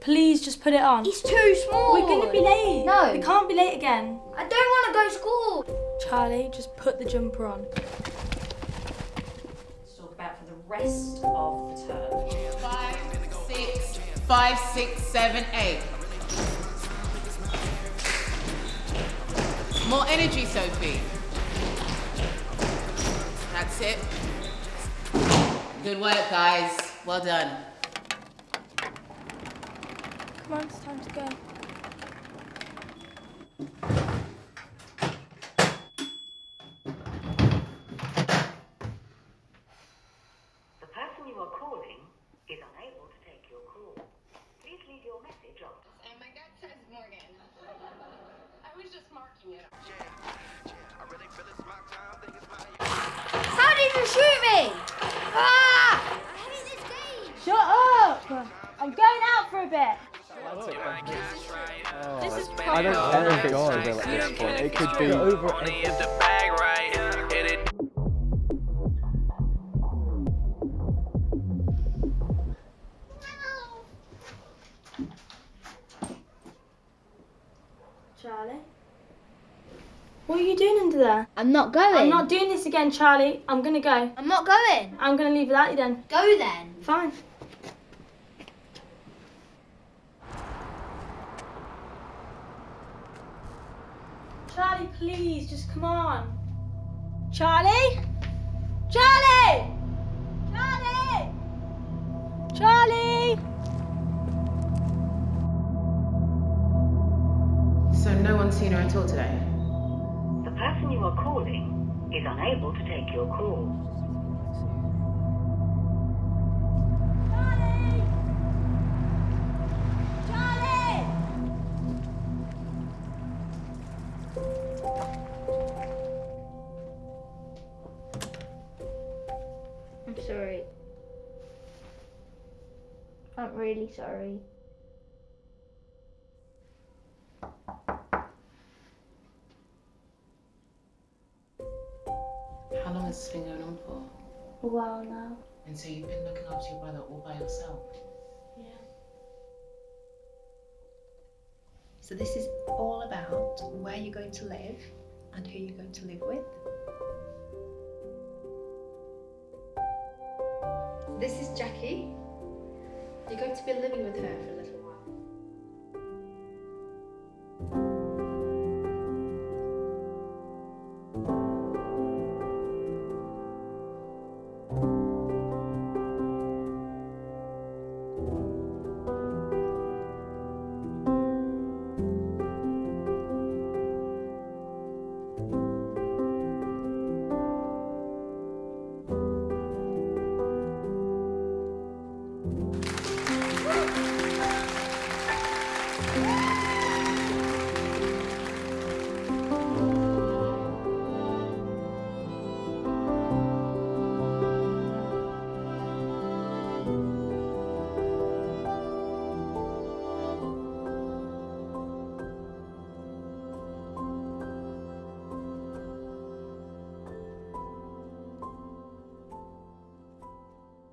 please just put it on? It's too small. We're gonna be late. No. We can't be late again. I don't want to go to school. Charlie, just put the jumper on. Let's talk about for the rest of the term. Five, six, five, six, seven, eight. More energy, Sophie. That's it. Good work, guys. Well done. Come on, it's time to go. The person you are calling is unable to take your call. Please leave your message after. And my gut says Morgan. I was just marking it. How did you shoot me? Ah! I hate this game. Shut up! I'm going out for a bit. Oh, this is I don't care if it's over at this point. It could be over. Charlie? What are you doing under there? I'm not going. I'm not doing this again, Charlie. I'm gonna go. I'm not going. I'm gonna leave without you then. Go then. Fine. Charlie, please, just come on. Charlie? Charlie! Charlie! Charlie! So no one's seen her at all today? The person you are calling is unable to take your call. Sorry. I'm really sorry. How long has this been going on for? A while now. And so you've been looking after your brother all by yourself? Yeah. So this is all about where you're going to live and who you're going to live with. This is Jackie. You're going to be living with her for